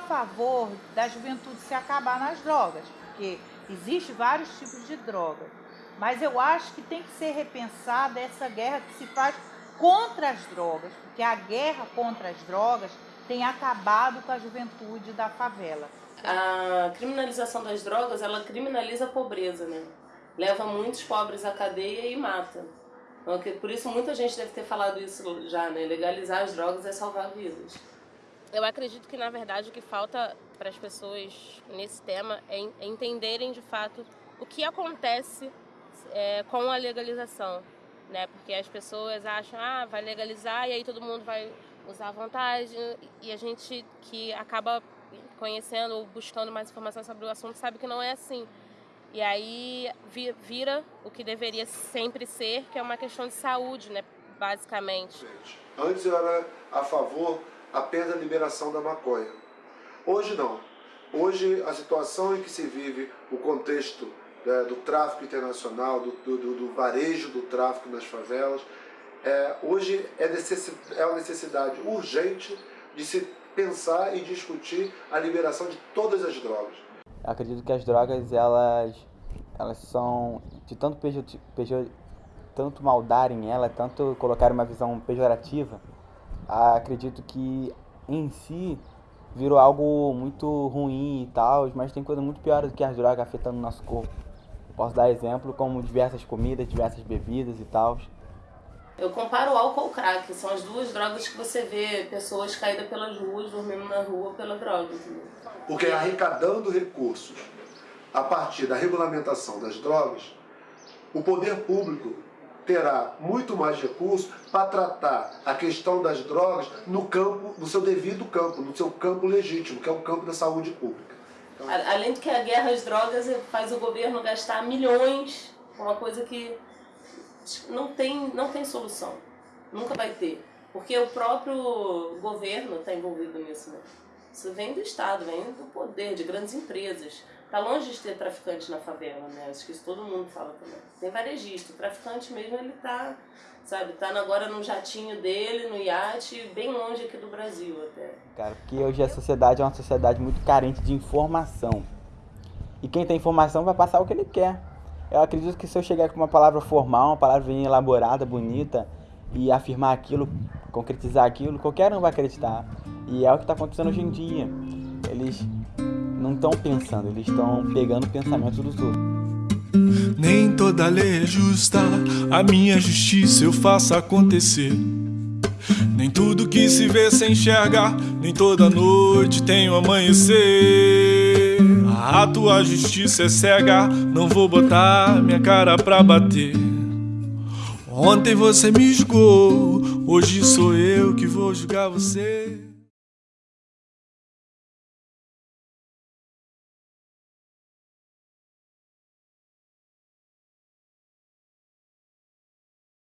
favor da juventude se acabar nas drogas, porque existe vários tipos de drogas. Mas eu acho que tem que ser repensada essa guerra que se faz contra as drogas, porque a guerra contra as drogas tem acabado com a juventude da favela. A criminalização das drogas, ela criminaliza a pobreza, né? Leva muitos pobres à cadeia e mata. Então, por isso muita gente deve ter falado isso já, né? Legalizar as drogas é salvar vidas. Eu acredito que, na verdade, o que falta para as pessoas nesse tema é, é entenderem, de fato, o que acontece é, com a legalização, né? Porque as pessoas acham, ah, vai legalizar e aí todo mundo vai usar à vontade e a gente que acaba conhecendo ou buscando mais informações sobre o assunto sabe que não é assim. E aí vira o que deveria sempre ser, que é uma questão de saúde, né, basicamente. Antes eu era a favor apenas da liberação da maconha. Hoje não. Hoje a situação em que se vive o contexto né, do tráfico internacional, do, do, do, varejo do tráfico nas favelas, é, hoje é, necessidade, é uma necessidade urgente de se pensar e discutir a liberação de todas as drogas. Acredito que as drogas elas, elas são de tanto, pejor, tanto maldarem ela, tanto colocar uma visão pejorativa, acredito que em si virou algo muito ruim e tal, mas tem coisa muito pior do que as drogas afetando o nosso corpo. Posso dar exemplo como diversas comidas, diversas bebidas e tal. Eu comparo o álcool ao crack, são as duas drogas que você vê pessoas caídas pelas ruas, dormindo na rua pela droga. Porque arrecadando recursos a partir da regulamentação das drogas, o poder público terá muito mais recursos para tratar a questão das drogas no campo, no seu devido campo, no seu campo legítimo, que é o campo da saúde pública. Então, Além de que a guerra às drogas faz o governo gastar milhões, uma coisa que não tem, não tem solução. Nunca vai ter. Porque o próprio governo está envolvido nisso. Né? Isso vem do Estado, vem do poder, de grandes empresas. Está longe de ter traficante na favela, né? Acho que isso todo mundo fala também. Tem varejista, o traficante mesmo, ele está, sabe, tá agora no jatinho dele, no iate, bem longe aqui do Brasil até. Cara, porque hoje a sociedade é uma sociedade muito carente de informação. E quem tem informação vai passar o que ele quer. Eu acredito que se eu chegar com uma palavra formal, uma palavra bem elaborada, bonita, e afirmar aquilo, concretizar aquilo, qualquer um vai acreditar. E é o que está acontecendo hoje em dia. Eles não estão pensando, eles estão pegando o pensamento dos outros. Nem toda lei é justa, a minha justiça eu faço acontecer. Nem tudo que se vê se enxerga, nem toda noite tem o um amanhecer. A tua justiça é cega, não vou botar minha cara pra bater. Ontem você me julgou, hoje sou eu que vou julgar você.